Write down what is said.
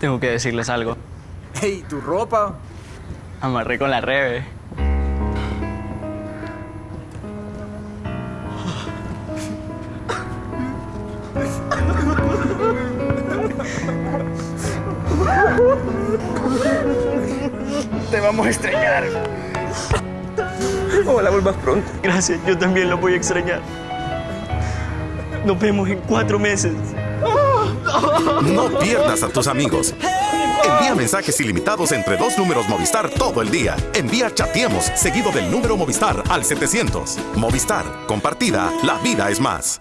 Tengo que decirles algo. Hey, ¿tu ropa? Amarré con la Rebe. Te vamos a extrañar. Ojalá vuelvas pronto. Gracias, yo también lo voy a extrañar. Nos vemos en cuatro meses. No pierdas a tus amigos. Envía mensajes ilimitados entre dos números Movistar todo el día. Envía Chateemos seguido del número Movistar al 700. Movistar. Compartida. La vida es más.